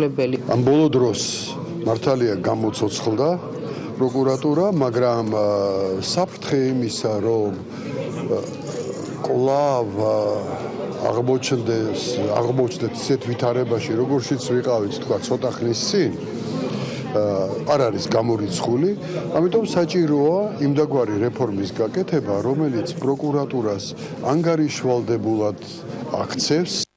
ლებელი ამ ბოლო დროს მართალია გამოცოცხლდა პროკურატურა, მაგრამ საფრთხე იმისა, რომ კლავ აღმოჩნდეს, აღმოჩნდეს ისეთ ვითარებაში, როგორშიც ვიყავით, თქვა, ცოტა ხნის წინ, არ არის გამორიცხული, ამიტომ საჭიროა იმდაგვარი რეფორმის გაკეთება, რომელიც პროკურატურას ანგარიშვალდებულად აქცევს.